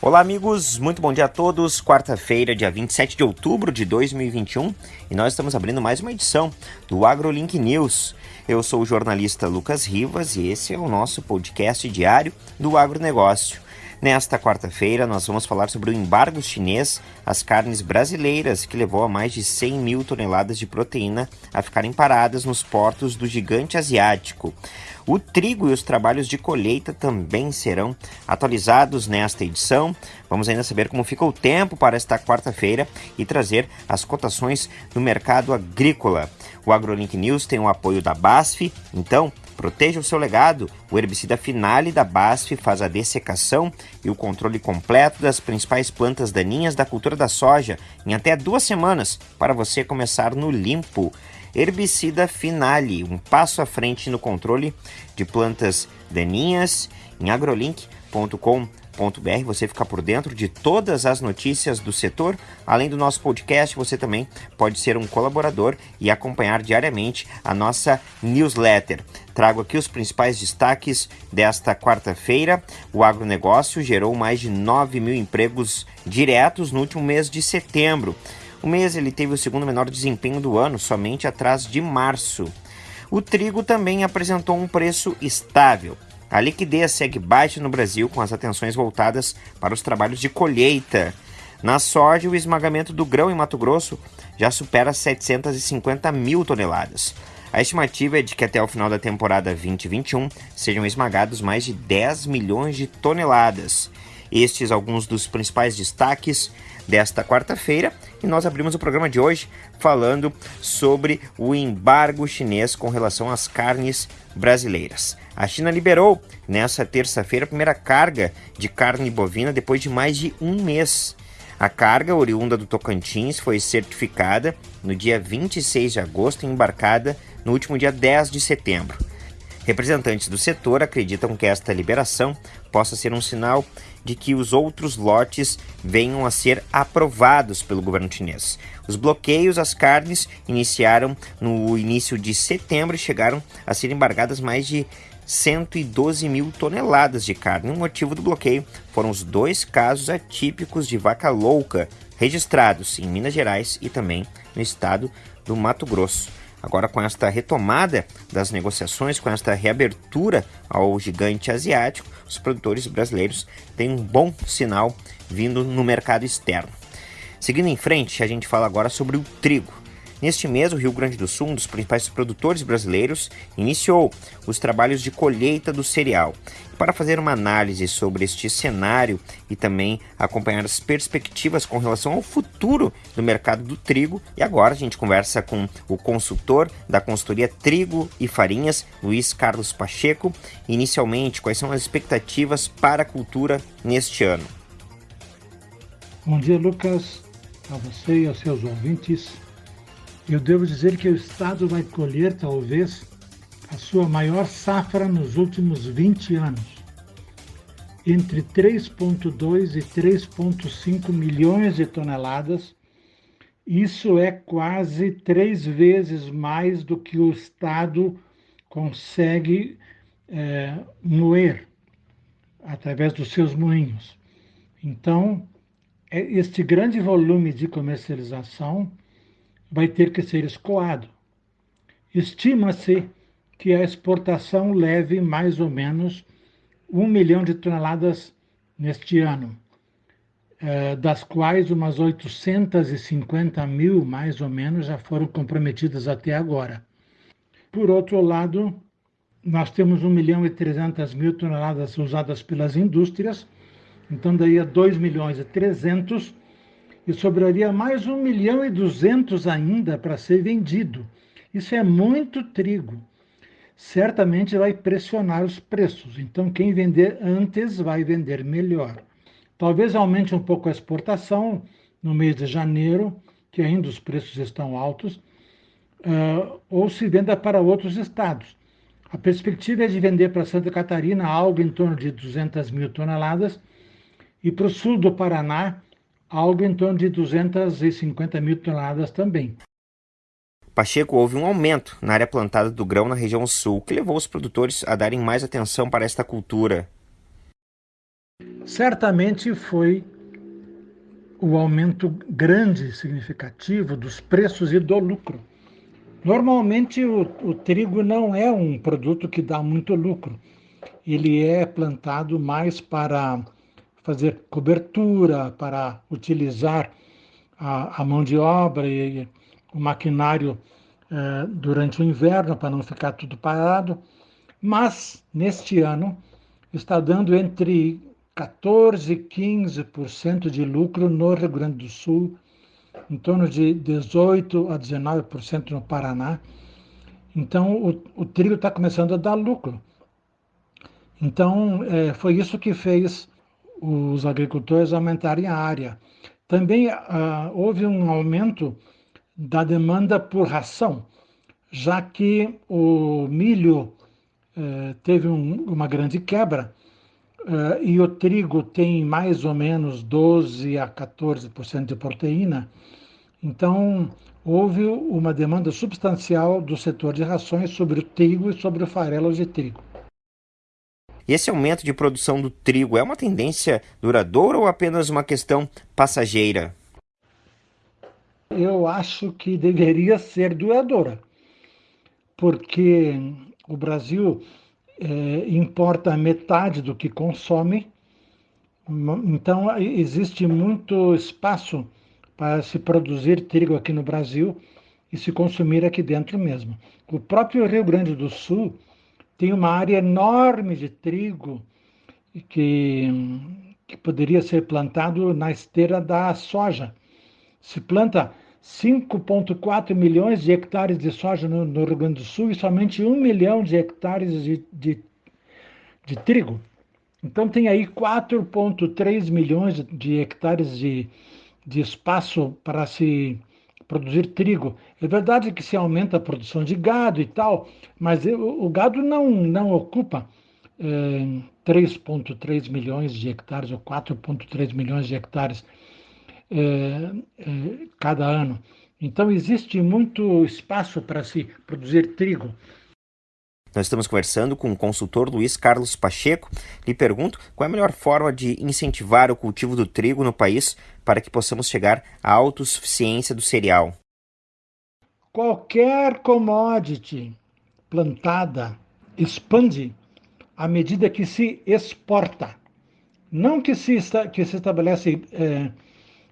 Olá, amigos, muito bom dia a todos. Quarta-feira, dia 27 de outubro de 2021, e nós estamos abrindo mais uma edição do AgroLink News. Eu sou o jornalista Lucas Rivas e esse é o nosso podcast diário do agronegócio. Nesta quarta-feira, nós vamos falar sobre o embargo chinês às carnes brasileiras, que levou a mais de 100 mil toneladas de proteína a ficarem paradas nos portos do gigante asiático. O trigo e os trabalhos de colheita também serão atualizados nesta edição. Vamos ainda saber como fica o tempo para esta quarta-feira e trazer as cotações no mercado agrícola. O AgroLink News tem o apoio da BASF, então proteja o seu legado. O herbicida Finale da BASF faz a dessecação e o controle completo das principais plantas daninhas da cultura da soja em até duas semanas para você começar no limpo. Herbicida Finale, um passo à frente no controle de plantas daninhas em agrolink.com.br. Você fica por dentro de todas as notícias do setor. Além do nosso podcast, você também pode ser um colaborador e acompanhar diariamente a nossa newsletter. Trago aqui os principais destaques desta quarta-feira. O agronegócio gerou mais de 9 mil empregos diretos no último mês de setembro. O mês ele teve o segundo menor desempenho do ano, somente atrás de março. O trigo também apresentou um preço estável. A liquidez segue baixa no Brasil, com as atenções voltadas para os trabalhos de colheita. Na soja, o esmagamento do grão em Mato Grosso já supera 750 mil toneladas. A estimativa é de que até o final da temporada 2021 sejam esmagados mais de 10 milhões de toneladas. Estes alguns dos principais destaques desta quarta-feira e nós abrimos o programa de hoje falando sobre o embargo chinês com relação às carnes brasileiras. A China liberou nessa terça-feira a primeira carga de carne bovina depois de mais de um mês. A carga oriunda do Tocantins foi certificada no dia 26 de agosto e embarcada no último dia 10 de setembro. Representantes do setor acreditam que esta liberação possa ser um sinal de que os outros lotes venham a ser aprovados pelo governo chinês. Os bloqueios às carnes iniciaram no início de setembro e chegaram a ser embargadas mais de 112 mil toneladas de carne. O motivo do bloqueio foram os dois casos atípicos de vaca louca registrados em Minas Gerais e também no estado do Mato Grosso. Agora, com esta retomada das negociações, com esta reabertura ao gigante asiático, os produtores brasileiros têm um bom sinal vindo no mercado externo. Seguindo em frente, a gente fala agora sobre o trigo. Neste mês, o Rio Grande do Sul, um dos principais produtores brasileiros, iniciou os trabalhos de colheita do cereal. Para fazer uma análise sobre este cenário e também acompanhar as perspectivas com relação ao futuro do mercado do trigo, e agora a gente conversa com o consultor da consultoria Trigo e Farinhas, Luiz Carlos Pacheco. Inicialmente, quais são as expectativas para a cultura neste ano? Bom dia, Lucas, a você e aos seus ouvintes. Eu devo dizer que o Estado vai colher, talvez, a sua maior safra nos últimos 20 anos. Entre 3,2 e 3,5 milhões de toneladas. Isso é quase três vezes mais do que o Estado consegue é, moer através dos seus moinhos. Então, é este grande volume de comercialização vai ter que ser escoado. Estima-se que a exportação leve mais ou menos um milhão de toneladas neste ano, eh, das quais umas 850 mil, mais ou menos, já foram comprometidas até agora. Por outro lado, nós temos 1 milhão e 300 mil toneladas usadas pelas indústrias, então daí a 2 milhões e 300 e sobraria mais um milhão e duzentos ainda para ser vendido. Isso é muito trigo. Certamente vai pressionar os preços. Então, quem vender antes vai vender melhor. Talvez aumente um pouco a exportação no mês de janeiro, que ainda os preços estão altos, uh, ou se venda para outros estados. A perspectiva é de vender para Santa Catarina algo em torno de 200 mil toneladas e para o sul do Paraná algo em torno de 250 mil toneladas também. Pacheco, houve um aumento na área plantada do grão na região sul, que levou os produtores a darem mais atenção para esta cultura. certamente foi o aumento grande, significativo dos preços e do lucro. Normalmente o, o, trigo não é um produto que dá muito lucro. Ele é plantado mais para fazer cobertura, para utilizar a, a mão de obra e o maquinário eh, durante o inverno para não ficar tudo parado. Mas neste ano está dando entre 14 e 15% de lucro no Rio Grande do Sul, em torno de 18 a 19% no Paraná. Então, o, o trigo está começando a dar lucro. Então, é, foi isso que fez os agricultores aumentarem a área. Também ah, houve um aumento da demanda por ração, já que o milho eh, teve um, uma grande quebra uh, e o trigo tem mais ou menos 12 a 14% de proteína, então houve uma demanda substancial do setor de rações sobre o trigo e sobre o farelo de trigo. Esse aumento de produção do trigo é uma tendência duradoura ou apenas uma questão passageira? Eu acho que deveria ser duradoura, porque o Brasil é, importa metade do que consome, então existe muito espaço para se produzir trigo aqui no Brasil e se consumir aqui dentro mesmo. O próprio Rio Grande do Sul tem uma área enorme de trigo que, que poderia ser plantado na esteira da soja. Se planta 5,4 milhões de hectares de soja no, no, Rio Grande do Sul e somente 1 milhão de hectares de, de, de trigo. Então, tem aí 4,3 milhões de hectares de, de espaço para se produzir trigo. É verdade que se aumenta a produção de gado e tal, mas o, gado não, não ocupa é, 3,3 milhões de hectares ou 4,3 milhões de hectares é, cada ano. Então, existe muito espaço para se produzir trigo. Nós estamos conversando com o consultor Luiz Carlos Pacheco. Lhe pergunto qual é a melhor forma de incentivar o cultivo do trigo no país para que possamos chegar à autossuficiência do cereal. Qualquer commodity plantada expande à medida que se exporta. Não que se, que se estabelece é,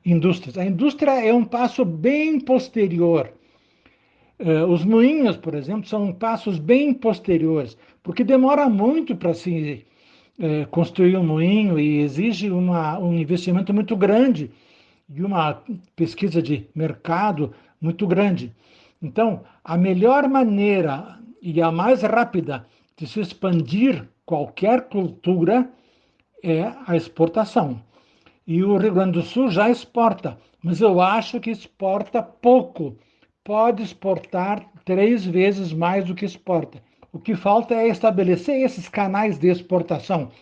indústrias. A indústria é um passo bem posterior. Eh, os moinhos, por exemplo, são passos bem posteriores, porque demora muito para se eh, construir um moinho e exige uma, um investimento muito grande e uma pesquisa de mercado muito grande. Então, a melhor maneira e a mais rápida de se expandir qualquer cultura é a exportação. E o Rio Grande do Sul já exporta, mas eu acho que exporta pouco. Pode exportar três vezes mais do que exporta. O que falta é estabelecer esses canais de exportação,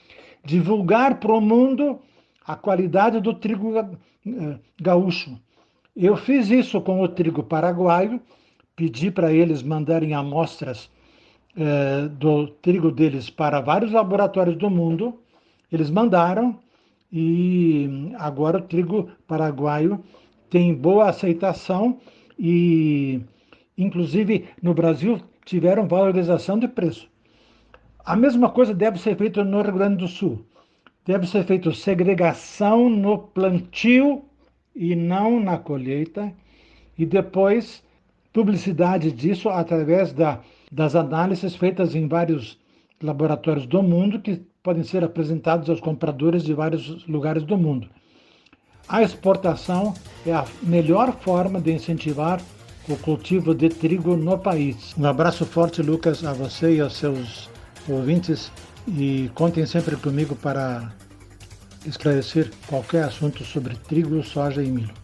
divulgar para o mundo a qualidade do trigo eh, gaúcho. Eu fiz isso com o trigo paraguaio, pedi para eles mandarem amostras eh, do trigo deles para vários laboratórios do mundo. Eles mandaram, e agora o trigo paraguaio tem boa aceitação e, inclusive, no Brasil tiveram valorização de preço. A mesma coisa deve ser feita no Rio Grande do Sul. Deve ser feita segregação no plantio e não na colheita, e depois publicidade disso através da, das análises feitas em vários laboratórios do mundo que podem ser apresentados aos compradores de vários lugares do mundo. A exportação é a melhor forma de incentivar o cultivo de trigo no país. Um abraço forte, Lucas, a você e aos seus ouvintes e contem sempre comigo para esclarecer qualquer assunto sobre trigo, soja e milho.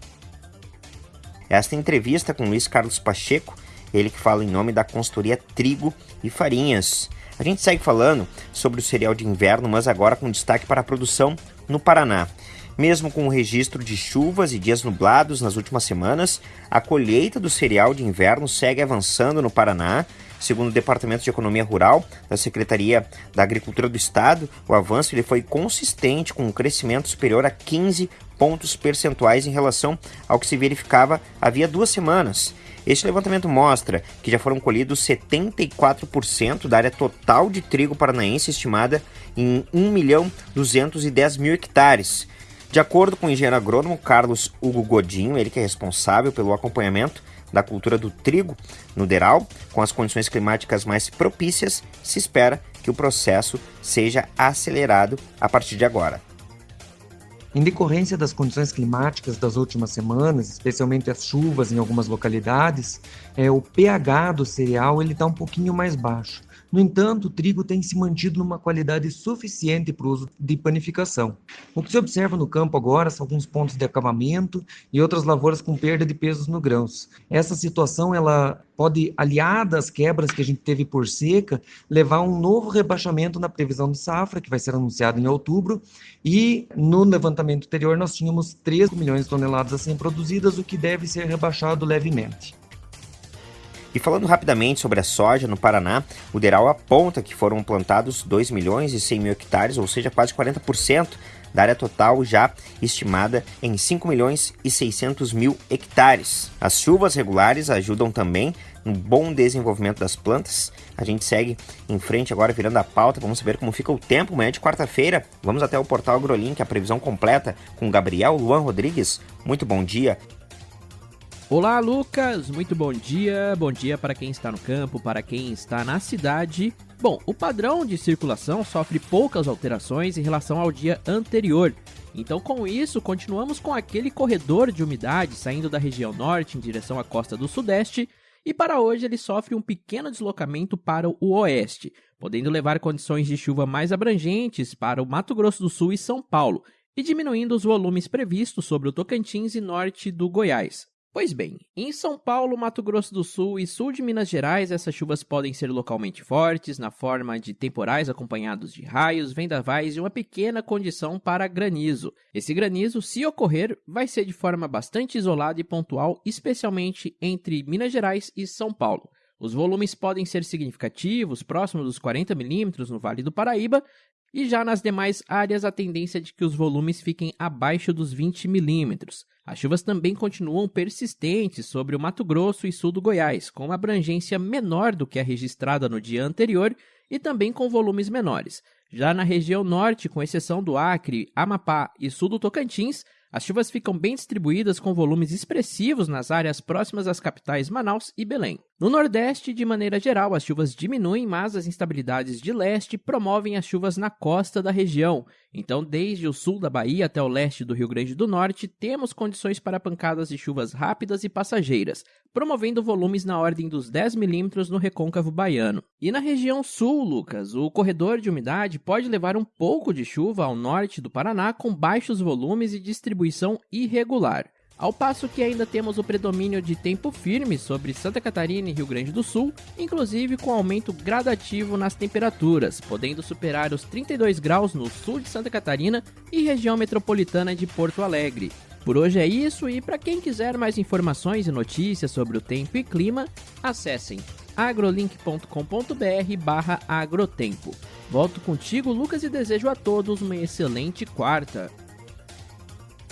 Esta entrevista com Luiz Carlos Pacheco, ele que fala em nome da consultoria Trigo e Farinhas. A gente segue falando sobre o cereal de inverno, mas agora com destaque para a produção no Paraná. Mesmo com o registro de chuvas e dias nublados nas últimas semanas, a colheita do cereal de inverno segue avançando no Paraná. Segundo o Departamento de Economia Rural da Secretaria da Agricultura do Estado, o avanço ele foi consistente com um crescimento superior a 15 pontos percentuais em relação ao que se verificava havia duas semanas. Este levantamento mostra que já foram colhidos 74% da área total de trigo paranaense, estimada em 1 milhão 210 mil hectares. De acordo com o engenheiro agrônomo Carlos Hugo Godinho, ele que é responsável pelo acompanhamento da cultura do trigo no Deral, com as condições climáticas mais propícias, se espera que o processo seja acelerado a partir de agora. Em decorrência das condições climáticas das últimas semanas, especialmente as chuvas em algumas localidades, é, o pH do cereal está um pouquinho mais baixo. No entanto, o trigo tem se mantido numa qualidade suficiente para o uso de panificação. O que se observa no campo agora são alguns pontos de acabamento e outras lavouras com perda de pesos no grãos. Essa situação ela pode, aliada às quebras que a gente teve por seca, levar a um novo rebaixamento na previsão de safra, que vai ser anunciado em outubro, e no levantamento anterior nós tínhamos 3 milhões de toneladas a serem produzidas, o que deve ser rebaixado levemente. E falando rapidamente sobre a soja no Paraná, o Deral aponta que foram plantados 2 milhões e 100 mil hectares, ou seja, quase 40% da área total já estimada em 5 milhões e 600 mil hectares. As chuvas regulares ajudam também no bom desenvolvimento das plantas. A gente segue em frente agora virando a pauta, vamos ver como fica o tempo amanhã de quarta-feira. Vamos até o portal AgroLink, a previsão completa com Gabriel Luan Rodrigues. Muito bom dia. Olá, Lucas! Muito bom dia. Bom dia para quem está no campo, para quem está na cidade. Bom, o padrão de circulação sofre poucas alterações em relação ao dia anterior. Então, com isso, continuamos com aquele corredor de umidade saindo da região norte em direção à costa do sudeste, e para hoje ele sofre um pequeno deslocamento para o oeste, podendo levar condições de chuva mais abrangentes para o Mato Grosso do Sul e São Paulo, e diminuindo os volumes previstos sobre o Tocantins e norte do Goiás. Pois bem, em São Paulo, Mato Grosso do Sul e sul de Minas Gerais, essas chuvas podem ser localmente fortes, na forma de temporais acompanhados de raios, vendavais e uma pequena condição para granizo. Esse granizo, se ocorrer, vai ser de forma bastante isolada e pontual, especialmente entre Minas Gerais e São Paulo. Os volumes podem ser significativos, próximos dos 40 milímetros no Vale do Paraíba, e já nas demais áreas a tendência é de que os volumes fiquem abaixo dos 20 milímetros. As chuvas também continuam persistentes sobre o Mato Grosso e sul do Goiás, com uma abrangência menor do que a registrada no dia anterior e também com volumes menores. Já na região norte, com exceção do Acre, Amapá e sul do Tocantins, as chuvas ficam bem distribuídas com volumes expressivos nas áreas próximas às capitais Manaus e Belém. No Nordeste, de maneira geral, as chuvas diminuem, mas as instabilidades de leste promovem as chuvas na costa da região. Então, desde o sul da Bahia até o leste do Rio Grande do Norte, temos condições para pancadas de chuvas rápidas e passageiras, promovendo volumes na ordem dos 10 milímetros no recôncavo baiano. E na região sul, Lucas, o corredor de umidade pode levar um pouco de chuva ao norte do Paraná com baixos volumes e distribuição irregular. Ao passo que ainda temos o predomínio de tempo firme sobre Santa Catarina e Rio Grande do Sul, inclusive com aumento gradativo nas temperaturas, podendo superar os 32 graus no sul de Santa Catarina e região metropolitana de Porto Alegre. Por hoje é isso e para quem quiser mais informações e notícias sobre o tempo e clima, acessem agrolink.com.br/agrotempo. Volto contigo, Lucas, e desejo a todos uma excelente quarta.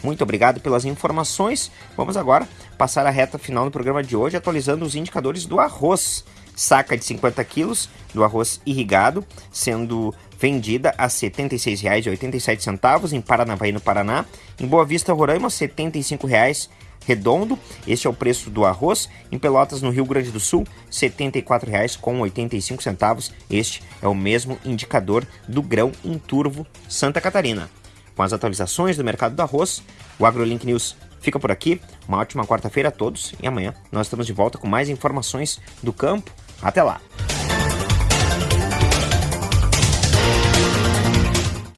Muito obrigado pelas informações. Vamos agora passar a reta final do programa de hoje, atualizando os indicadores do arroz. Saca de 50 quilos do arroz irrigado, sendo vendida a R$ 76,87 em Paranavaí, no Paraná. Em Boa Vista, Roraima, R$ 75,00 redondo. Este é o preço do arroz. Em Pelotas, no Rio Grande do Sul, R$ 74,85. Este é o mesmo indicador do grão em turvo Santa Catarina. Com as atualizações do mercado do arroz, o AgroLink News fica por aqui. Uma ótima quarta-feira a todos e amanhã nós estamos de volta com mais informações do campo. Até lá!